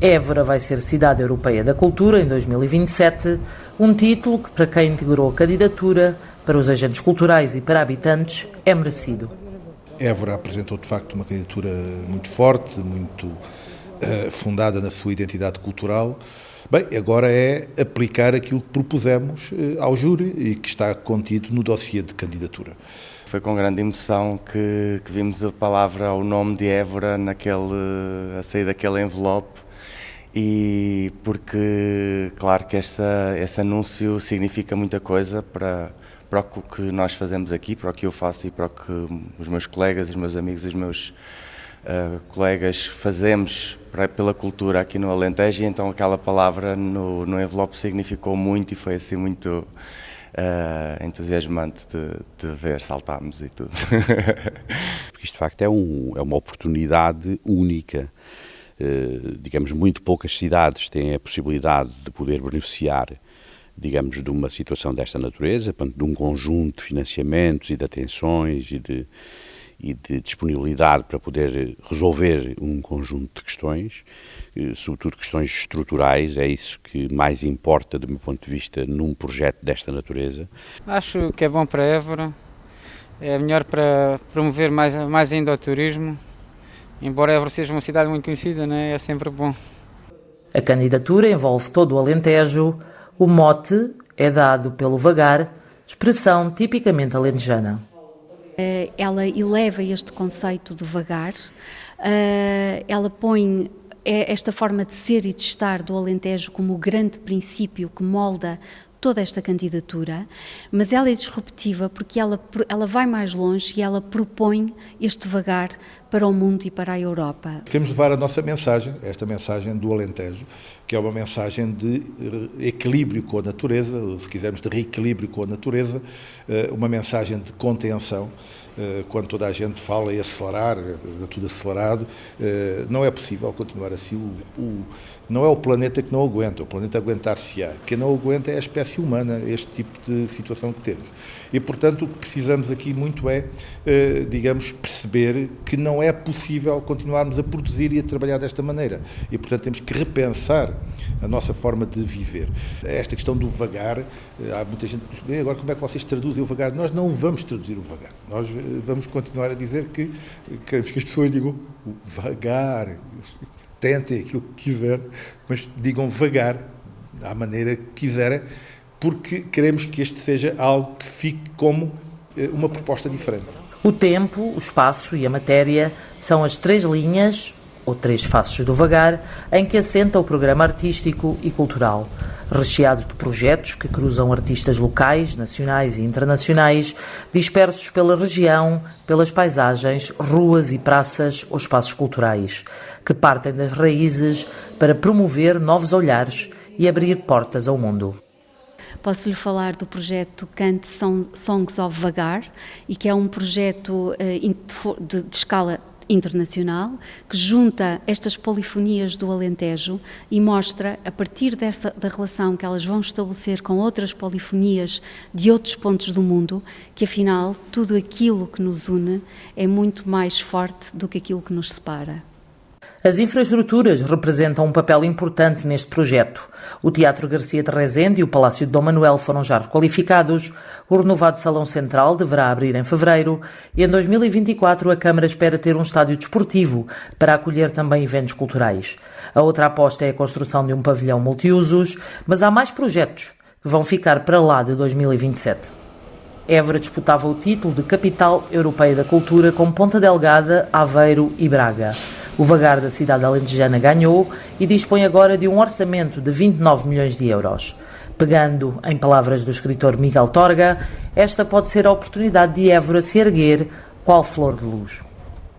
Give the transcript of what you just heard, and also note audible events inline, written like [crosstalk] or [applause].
Évora vai ser Cidade Europeia da Cultura em 2027, um título que, para quem integrou a candidatura, para os agentes culturais e para habitantes, é merecido. Évora apresentou de facto uma candidatura muito forte, muito uh, fundada na sua identidade cultural. Bem, agora é aplicar aquilo que propusemos uh, ao júri e que está contido no dossiê de candidatura. Foi com grande emoção que, que vimos a palavra, o nome de Évora naquele, a sair daquele envelope e porque, claro que essa, esse anúncio significa muita coisa para, para o que nós fazemos aqui, para o que eu faço e para o que os meus colegas, os meus amigos, os meus uh, colegas fazemos para, pela cultura aqui no Alentejo e então aquela palavra no, no envelope significou muito e foi assim muito uh, entusiasmante de, de ver, saltámos e tudo. [laughs] Porque isto de facto é, um, é uma oportunidade única digamos, muito poucas cidades têm a possibilidade de poder beneficiar, digamos, de uma situação desta natureza, de um conjunto de financiamentos e de atenções e de, e de disponibilidade para poder resolver um conjunto de questões, eh, sobretudo questões estruturais, é isso que mais importa, do meu ponto de vista, num projeto desta natureza. Acho que é bom para Évora, é melhor para promover mais, mais ainda o turismo, embora Évora seja uma cidade muito conhecida, né, é sempre bom. A candidatura envolve todo o Alentejo. O mote é dado pelo vagar, expressão tipicamente alentejana. Eh, ela eleva este conceito de vagar, eh, ela põe esta forma de ser e de estar do Alentejo como o grande princípio que molda toda esta candidatura, mas ela é disruptiva porque ela, ela vai mais longe e ela propõe este vagar para o mundo e para a Europa. Queremos levar a nossa mensagem, esta mensagem do Alentejo, que é uma mensagem de equilíbrio com a natureza, se quisermos de reequilíbrio com a natureza, eh, uma mensagem de contenção eh, quando toda a gente fala em acelerar, é tudo acelerado, eh, não é possível continuar assim. O, o, não é o planeta que não aguenta, o planeta aguentar-se-á. Quem não aguenta é a espécie humana, este tipo de situação que temos. E, portanto, o que precisamos aqui muito é, eh, digamos, perceber que não é possível continuarmos a produzir e a trabalhar desta maneira. E, portanto, temos que repensar a nossa forma de viver. Esta questão do vagar, há muita gente que diz, agora como é que vocês traduzem o vagar? Nós não vamos traduzir o vagar. Nós vamos continuar a dizer que queremos que as pessoas digam vagar, tentem aquilo que quiserem, mas digam vagar, à maneira que quiserem, porque queremos que este seja algo que fique como eh, uma proposta diferente. O tempo, o espaço e a matéria são as três linhas ou três faces do vagar, em que assenta o programa artístico e cultural, recheado de projetos que cruzam artistas locais, nacionais e internacionais, dispersos pela região, pelas paisagens, ruas e praças ou espaços culturais, que partem das raízes para promover novos olhares e abrir portas ao mundo. Posso lhe falar do projeto Cante Songs of Vagar, e que é um projeto eh, de, de escala internacional que junta estas polifonias do Alentejo e mostra, a partir desta, da relação que elas vão estabelecer com outras polifonias de outros pontos do mundo, que afinal tudo aquilo que nos une é muito mais forte do que aquilo que nos separa. As infraestruturas representam um papel importante neste projeto. O Teatro Garcia de Rezende e o Palácio de Dom Manuel foram já requalificados, o renovado Salão Central deverá abrir em fevereiro e em 2024 a Câmara espera ter um estádio desportivo para acolher também eventos culturais. A outra aposta é a construção de um pavilhão multiusos, mas há mais projetos que vão ficar para lá de 2027. Évora disputava o título de Capital Europeia da Cultura com Ponta Delgada, Aveiro e Braga. O vagar da cidade alentejana ganhou e dispõe agora de um orçamento de 29 milhões de euros. Pegando em palavras do escritor Miguel Torga, esta pode ser a oportunidade de Évora se erguer qual flor de luz.